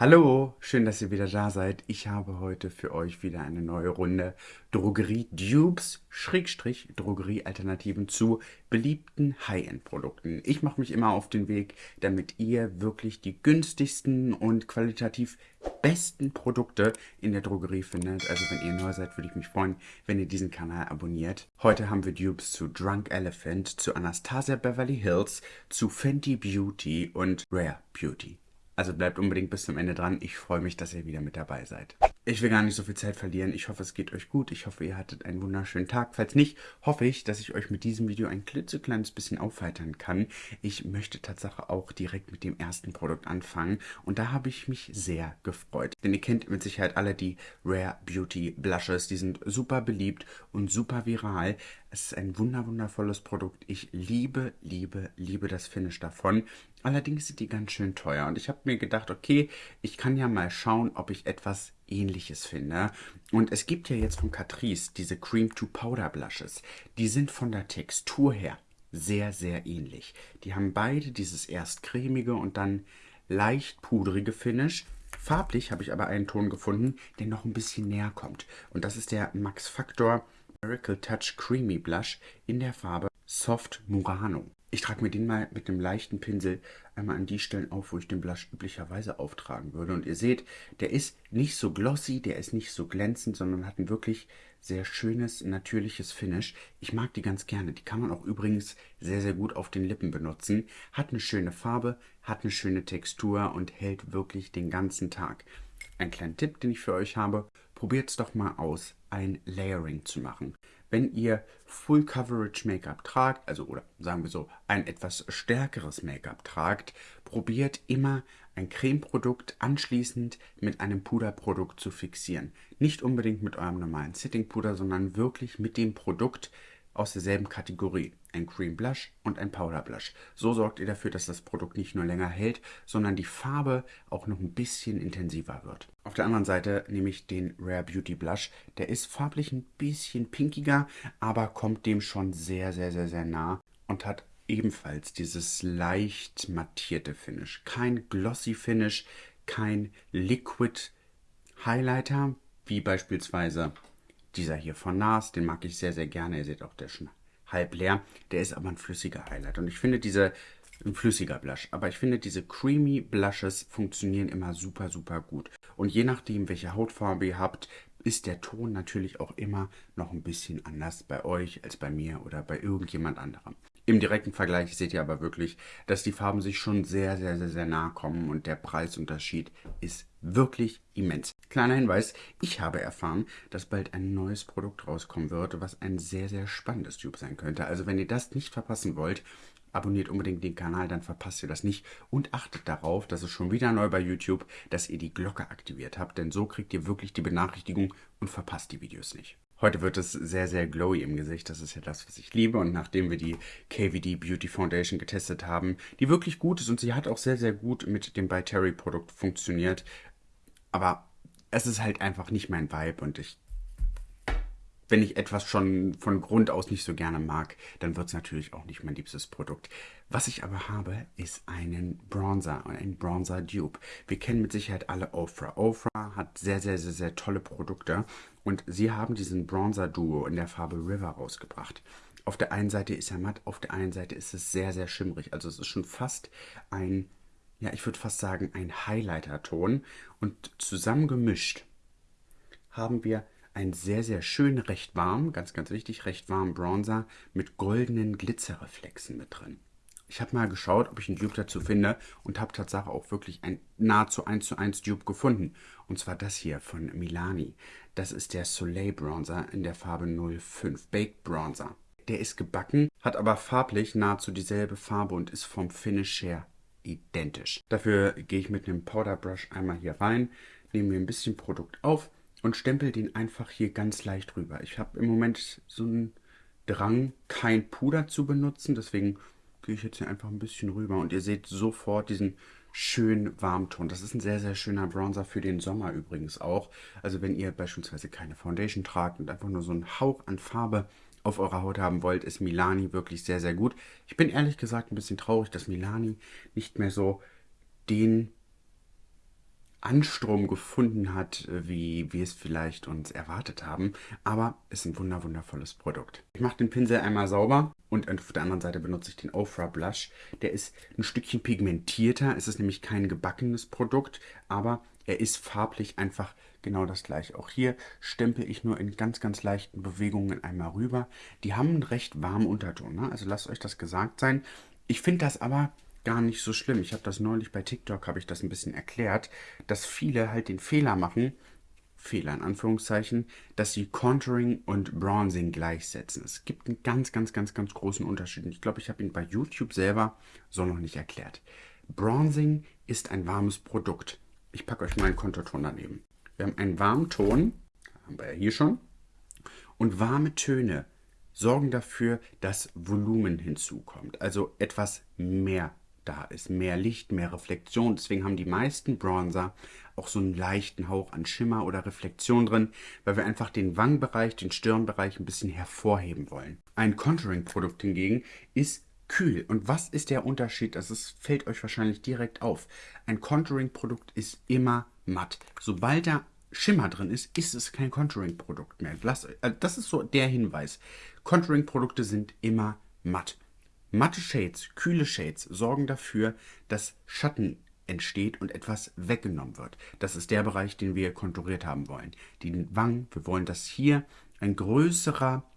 Hallo, schön, dass ihr wieder da seid. Ich habe heute für euch wieder eine neue Runde Drogerie-Dupes, Schrägstrich Drogerie-Alternativen zu beliebten High-End-Produkten. Ich mache mich immer auf den Weg, damit ihr wirklich die günstigsten und qualitativ besten Produkte in der Drogerie findet. Also wenn ihr neu seid, würde ich mich freuen, wenn ihr diesen Kanal abonniert. Heute haben wir Dupes zu Drunk Elephant, zu Anastasia Beverly Hills, zu Fenty Beauty und Rare Beauty. Also bleibt unbedingt bis zum Ende dran. Ich freue mich, dass ihr wieder mit dabei seid. Ich will gar nicht so viel Zeit verlieren. Ich hoffe, es geht euch gut. Ich hoffe, ihr hattet einen wunderschönen Tag. Falls nicht, hoffe ich, dass ich euch mit diesem Video ein klitzekleines bisschen aufheitern kann. Ich möchte tatsächlich auch direkt mit dem ersten Produkt anfangen. Und da habe ich mich sehr gefreut. Denn ihr kennt mit Sicherheit alle die Rare Beauty Blushes. Die sind super beliebt und super viral. Es ist ein wunderwundervolles Produkt. Ich liebe, liebe, liebe das Finish davon. Allerdings sind die ganz schön teuer. Und ich habe mir gedacht, okay, ich kann ja mal schauen, ob ich etwas ähnliches finde. Und es gibt ja jetzt von Catrice diese Cream to Powder Blushes. Die sind von der Textur her sehr, sehr ähnlich. Die haben beide dieses erst cremige und dann leicht pudrige Finish. Farblich habe ich aber einen Ton gefunden, der noch ein bisschen näher kommt. Und das ist der Max Factor Miracle Touch Creamy Blush in der Farbe Soft Murano. Ich trage mir den mal mit einem leichten Pinsel einmal an die Stellen auf, wo ich den Blush üblicherweise auftragen würde. Und ihr seht, der ist nicht so glossy, der ist nicht so glänzend, sondern hat ein wirklich sehr schönes, natürliches Finish. Ich mag die ganz gerne. Die kann man auch übrigens sehr, sehr gut auf den Lippen benutzen. Hat eine schöne Farbe, hat eine schöne Textur und hält wirklich den ganzen Tag. Ein kleiner Tipp, den ich für euch habe, probiert es doch mal aus, ein Layering zu machen wenn ihr Full Coverage Make-up tragt, also oder sagen wir so, ein etwas stärkeres Make-up tragt, probiert immer ein Cremeprodukt anschließend mit einem Puderprodukt zu fixieren. Nicht unbedingt mit eurem normalen Sitting Puder, sondern wirklich mit dem Produkt, aus derselben Kategorie. Ein Cream Blush und ein Powder Blush. So sorgt ihr dafür, dass das Produkt nicht nur länger hält, sondern die Farbe auch noch ein bisschen intensiver wird. Auf der anderen Seite nehme ich den Rare Beauty Blush. Der ist farblich ein bisschen pinkiger, aber kommt dem schon sehr, sehr, sehr, sehr nah und hat ebenfalls dieses leicht mattierte Finish. Kein glossy Finish, kein Liquid Highlighter, wie beispielsweise dieser hier von NARS, den mag ich sehr, sehr gerne. Ihr seht auch, der ist schon halb leer. Der ist aber ein flüssiger Highlight. Und ich finde diese, ein flüssiger Blush. Aber ich finde, diese Creamy Blushes funktionieren immer super, super gut. Und je nachdem, welche Hautfarbe ihr habt, ist der Ton natürlich auch immer noch ein bisschen anders bei euch als bei mir oder bei irgendjemand anderem. Im direkten Vergleich seht ihr aber wirklich, dass die Farben sich schon sehr, sehr, sehr, sehr nahe kommen und der Preisunterschied ist wirklich immens. Kleiner Hinweis, ich habe erfahren, dass bald ein neues Produkt rauskommen wird, was ein sehr, sehr spannendes Tube sein könnte. Also wenn ihr das nicht verpassen wollt, abonniert unbedingt den Kanal, dann verpasst ihr das nicht. Und achtet darauf, dass es schon wieder neu bei YouTube, dass ihr die Glocke aktiviert habt, denn so kriegt ihr wirklich die Benachrichtigung und verpasst die Videos nicht. Heute wird es sehr, sehr glowy im Gesicht. Das ist ja das, was ich liebe. Und nachdem wir die KVD Beauty Foundation getestet haben, die wirklich gut ist und sie hat auch sehr, sehr gut mit dem By Terry Produkt funktioniert. Aber es ist halt einfach nicht mein Vibe und ich wenn ich etwas schon von Grund aus nicht so gerne mag, dann wird es natürlich auch nicht mein liebstes Produkt. Was ich aber habe, ist einen Bronzer und ein Bronzer Dupe. Wir kennen mit Sicherheit alle Ofra. Ofra hat sehr, sehr, sehr, sehr tolle Produkte und sie haben diesen Bronzer Duo in der Farbe River rausgebracht. Auf der einen Seite ist er matt, auf der einen Seite ist es sehr, sehr schimmrig. Also es ist schon fast ein, ja, ich würde fast sagen, ein Highlighter-Ton. Und zusammengemischt haben wir ein sehr, sehr schön, recht warm, ganz, ganz wichtig, recht warm Bronzer mit goldenen Glitzerreflexen mit drin. Ich habe mal geschaut, ob ich einen Dupe dazu finde und habe tatsächlich auch wirklich ein nahezu 1 zu 1 Dupe gefunden. Und zwar das hier von Milani. Das ist der Soleil Bronzer in der Farbe 05, Baked Bronzer. Der ist gebacken, hat aber farblich nahezu dieselbe Farbe und ist vom Finish her identisch. Dafür gehe ich mit einem Powder Brush einmal hier rein, nehme mir ein bisschen Produkt auf und stempel den einfach hier ganz leicht rüber. Ich habe im Moment so einen Drang, kein Puder zu benutzen, deswegen gehe ich jetzt hier einfach ein bisschen rüber und ihr seht sofort diesen schönen Warmton. Das ist ein sehr, sehr schöner Bronzer für den Sommer übrigens auch. Also wenn ihr beispielsweise keine Foundation tragt und einfach nur so einen Hauch an Farbe auf eurer Haut haben wollt, ist Milani wirklich sehr, sehr gut. Ich bin ehrlich gesagt ein bisschen traurig, dass Milani nicht mehr so den Anstrom gefunden hat, wie wir es vielleicht uns erwartet haben. Aber es ist ein wunder wundervolles Produkt. Ich mache den Pinsel einmal sauber und auf der anderen Seite benutze ich den Ofra Blush. Der ist ein Stückchen pigmentierter. Es ist nämlich kein gebackenes Produkt, aber er ist farblich einfach genau das gleiche. Auch hier stempel ich nur in ganz, ganz leichten Bewegungen einmal rüber. Die haben einen recht warmen Unterton, ne? also lasst euch das gesagt sein. Ich finde das aber gar nicht so schlimm. Ich habe das neulich bei TikTok, habe ich das ein bisschen erklärt, dass viele halt den Fehler machen, Fehler in Anführungszeichen, dass sie Contouring und Bronzing gleichsetzen. Es gibt einen ganz, ganz, ganz, ganz großen Unterschied. Ich glaube, ich habe ihn bei YouTube selber so noch nicht erklärt. Bronzing ist ein warmes Produkt. Ich packe euch mal einen Konturton daneben. Wir haben einen warmen Ton, haben wir ja hier schon, und warme Töne sorgen dafür, dass Volumen hinzukommt, also etwas mehr da ist. Mehr Licht, mehr Reflexion. Deswegen haben die meisten Bronzer auch so einen leichten Hauch an Schimmer oder Reflexion drin, weil wir einfach den Wangenbereich, den Stirnbereich ein bisschen hervorheben wollen. Ein Contouring-Produkt hingegen ist kühl. Und was ist der Unterschied? Das ist, fällt euch wahrscheinlich direkt auf. Ein Contouring-Produkt ist immer matt. Sobald da Schimmer drin ist, ist es kein Contouring-Produkt mehr. Äh, das ist so der Hinweis. Contouring-Produkte sind immer matt. Matte Shades, kühle Shades sorgen dafür, dass Schatten entsteht und etwas weggenommen wird. Das ist der Bereich, den wir konturiert haben wollen. Die Wangen, wir wollen, dass hier ein größerer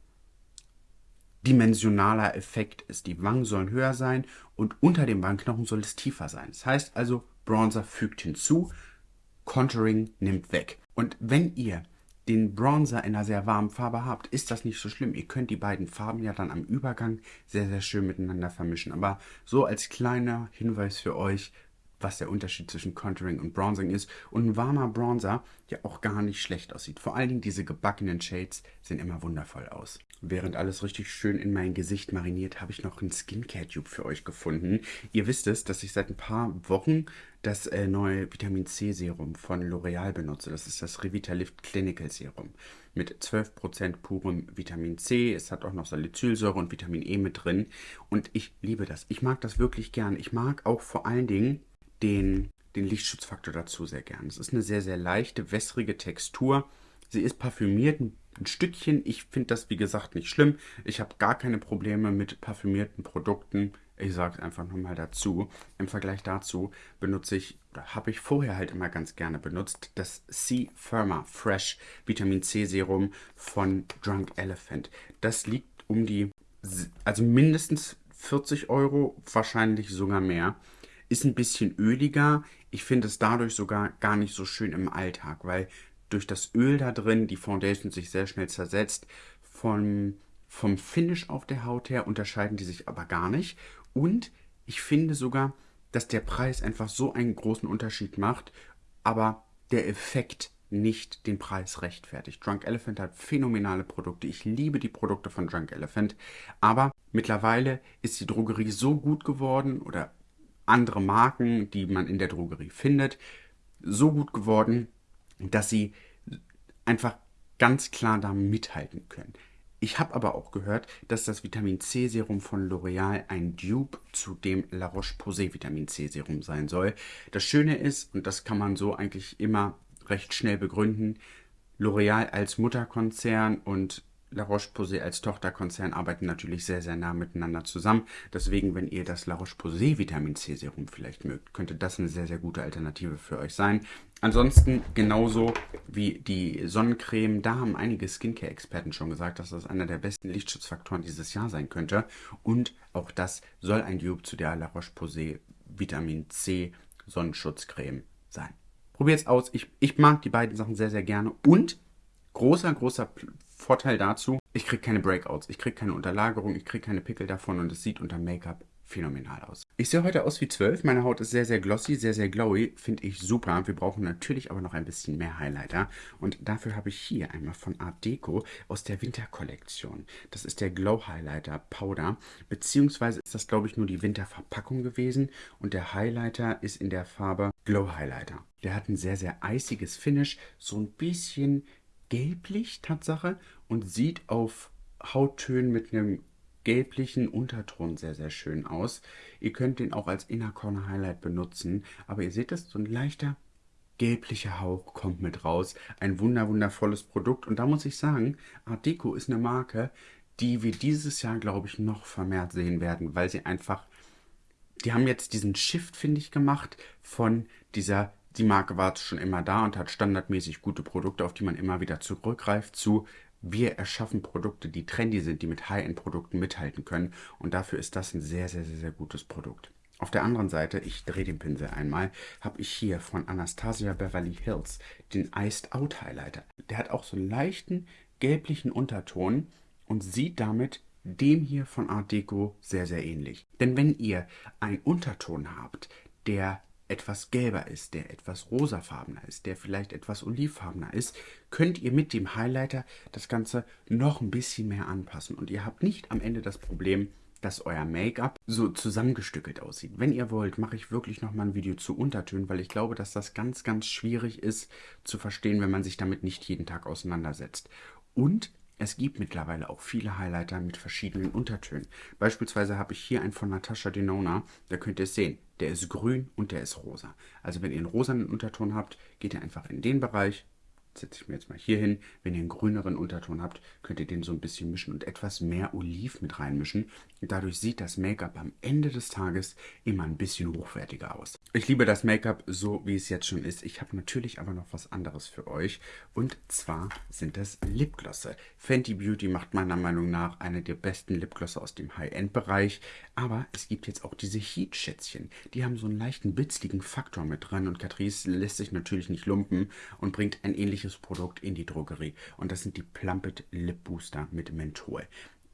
dimensionaler Effekt ist. Die Wangen sollen höher sein und unter dem Wangenknochen soll es tiefer sein. Das heißt also, Bronzer fügt hinzu, Contouring nimmt weg. Und wenn ihr den Bronzer in einer sehr warmen Farbe habt, ist das nicht so schlimm. Ihr könnt die beiden Farben ja dann am Übergang sehr, sehr schön miteinander vermischen. Aber so als kleiner Hinweis für euch, was der Unterschied zwischen Contouring und Bronzing ist. Und ein warmer Bronzer ja auch gar nicht schlecht aussieht. Vor allen Dingen diese gebackenen Shades sehen immer wundervoll aus. Während alles richtig schön in mein Gesicht mariniert, habe ich noch einen Skincare-Tube für euch gefunden. Ihr wisst es, dass ich seit ein paar Wochen das äh, neue Vitamin C Serum von L'Oreal benutze. Das ist das Revitalift Clinical Serum mit 12% purem Vitamin C. Es hat auch noch Salicylsäure und Vitamin E mit drin. Und ich liebe das. Ich mag das wirklich gern. Ich mag auch vor allen Dingen den, den Lichtschutzfaktor dazu sehr gern. Es ist eine sehr, sehr leichte, wässrige Textur. Sie ist parfümiert, ein, Stückchen. Ich finde das, wie gesagt, nicht schlimm. Ich habe gar keine Probleme mit parfümierten Produkten. Ich sage es einfach nochmal dazu. Im Vergleich dazu benutze ich, habe ich vorher halt immer ganz gerne benutzt, das C Firma Fresh Vitamin C Serum von Drunk Elephant. Das liegt um die, also mindestens 40 Euro, wahrscheinlich sogar mehr. Ist ein bisschen öliger. Ich finde es dadurch sogar gar nicht so schön im Alltag, weil durch das Öl da drin die Foundation sich sehr schnell zersetzt. Vom, vom Finish auf der Haut her unterscheiden die sich aber gar nicht. Und ich finde sogar, dass der Preis einfach so einen großen Unterschied macht, aber der Effekt nicht den Preis rechtfertigt. Drunk Elephant hat phänomenale Produkte. Ich liebe die Produkte von Drunk Elephant. Aber mittlerweile ist die Drogerie so gut geworden oder andere Marken, die man in der Drogerie findet, so gut geworden, dass sie einfach ganz klar da mithalten können. Ich habe aber auch gehört, dass das Vitamin C Serum von L'Oreal ein Dupe zu dem La Roche-Posay Vitamin C Serum sein soll. Das Schöne ist, und das kann man so eigentlich immer recht schnell begründen, L'Oreal als Mutterkonzern und La Roche-Posay als Tochterkonzern arbeiten natürlich sehr, sehr nah miteinander zusammen. Deswegen, wenn ihr das La Roche-Posay Vitamin C Serum vielleicht mögt, könnte das eine sehr, sehr gute Alternative für euch sein. Ansonsten genauso wie die Sonnencreme, da haben einige Skincare-Experten schon gesagt, dass das einer der besten Lichtschutzfaktoren dieses Jahr sein könnte. Und auch das soll ein Dupe zu der La Roche-Posay Vitamin C Sonnenschutzcreme sein. Probiert's aus. Ich, ich mag die beiden Sachen sehr, sehr gerne. Und großer, großer Vorteil dazu, ich kriege keine Breakouts, ich kriege keine Unterlagerung, ich kriege keine Pickel davon und es sieht unter Make-up phänomenal aus. Ich sehe heute aus wie 12, meine Haut ist sehr, sehr glossy, sehr, sehr glowy, finde ich super. Wir brauchen natürlich aber noch ein bisschen mehr Highlighter und dafür habe ich hier einmal von Art Deco aus der Winterkollektion. Das ist der Glow Highlighter Powder, beziehungsweise ist das glaube ich nur die Winterverpackung gewesen und der Highlighter ist in der Farbe Glow Highlighter. Der hat ein sehr, sehr eisiges Finish, so ein bisschen gelblich, Tatsache, und sieht auf Hauttönen mit einem gelblichen Unterton sehr, sehr schön aus. Ihr könnt den auch als Inner Corner Highlight benutzen, aber ihr seht das, so ein leichter gelblicher Hauch kommt mit raus. Ein wunder wundervolles Produkt. Und da muss ich sagen, Art Deco ist eine Marke, die wir dieses Jahr, glaube ich, noch vermehrt sehen werden, weil sie einfach, die haben jetzt diesen Shift, finde ich, gemacht von dieser, die Marke war schon immer da und hat standardmäßig gute Produkte, auf die man immer wieder zurückgreift, zu wir erschaffen Produkte, die trendy sind, die mit High-End-Produkten mithalten können. Und dafür ist das ein sehr, sehr, sehr, sehr gutes Produkt. Auf der anderen Seite, ich drehe den Pinsel einmal, habe ich hier von Anastasia Beverly Hills den Iced Out Highlighter. Der hat auch so einen leichten gelblichen Unterton und sieht damit dem hier von Art Deco sehr, sehr ähnlich. Denn wenn ihr einen Unterton habt, der etwas gelber ist, der etwas rosafarbener ist, der vielleicht etwas olivfarbener ist, könnt ihr mit dem Highlighter das Ganze noch ein bisschen mehr anpassen. Und ihr habt nicht am Ende das Problem, dass euer Make-up so zusammengestückelt aussieht. Wenn ihr wollt, mache ich wirklich nochmal ein Video zu Untertönen, weil ich glaube, dass das ganz, ganz schwierig ist zu verstehen, wenn man sich damit nicht jeden Tag auseinandersetzt. Und es gibt mittlerweile auch viele Highlighter mit verschiedenen Untertönen. Beispielsweise habe ich hier einen von Natasha Denona, da könnt ihr es sehen. Der ist grün und der ist rosa. Also wenn ihr einen rosanen Unterton habt, geht ihr einfach in den Bereich, setze ich mir jetzt mal hier hin. Wenn ihr einen grüneren Unterton habt, könnt ihr den so ein bisschen mischen und etwas mehr Oliv mit reinmischen. Dadurch sieht das Make-up am Ende des Tages immer ein bisschen hochwertiger aus. Ich liebe das Make-up so, wie es jetzt schon ist. Ich habe natürlich aber noch was anderes für euch. Und zwar sind das Lipglosse. Fenty Beauty macht meiner Meinung nach eine der besten Lipglosse aus dem High-End-Bereich. Aber es gibt jetzt auch diese Heat-Schätzchen. Die haben so einen leichten bitzligen Faktor mit dran. Und Catrice lässt sich natürlich nicht lumpen und bringt ein ähnliches Produkt in die Drogerie. Und das sind die Plumpet Lip Booster mit Menthol.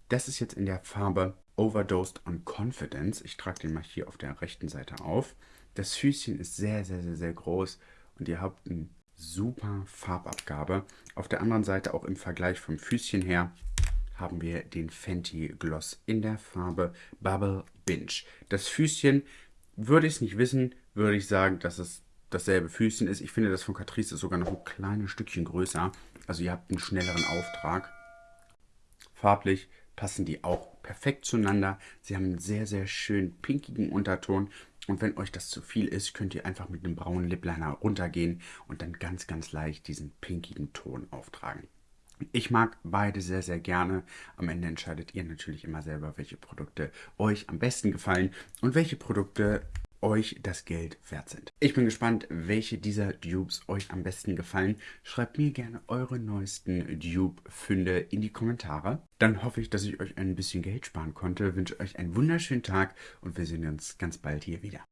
Das ist jetzt in der Farbe Overdosed on Confidence. Ich trage den mal hier auf der rechten Seite auf. Das Füßchen ist sehr, sehr, sehr, sehr groß und ihr habt eine super Farbabgabe. Auf der anderen Seite auch im Vergleich vom Füßchen her haben wir den Fenty Gloss in der Farbe Bubble Binge. Das Füßchen, würde ich es nicht wissen, würde ich sagen, dass es dasselbe Füßchen ist. Ich finde, das von Catrice ist sogar noch ein kleines Stückchen größer. Also ihr habt einen schnelleren Auftrag. Farblich passen die auch perfekt zueinander. Sie haben einen sehr, sehr schönen pinkigen Unterton. Und wenn euch das zu viel ist, könnt ihr einfach mit einem braunen Lipliner runtergehen und dann ganz, ganz leicht diesen pinkigen Ton auftragen. Ich mag beide sehr, sehr gerne. Am Ende entscheidet ihr natürlich immer selber, welche Produkte euch am besten gefallen und welche Produkte euch das Geld wert sind. Ich bin gespannt, welche dieser Dupes euch am besten gefallen. Schreibt mir gerne eure neuesten Dupe-Funde in die Kommentare. Dann hoffe ich, dass ich euch ein bisschen Geld sparen konnte. Wünsche euch einen wunderschönen Tag und wir sehen uns ganz bald hier wieder.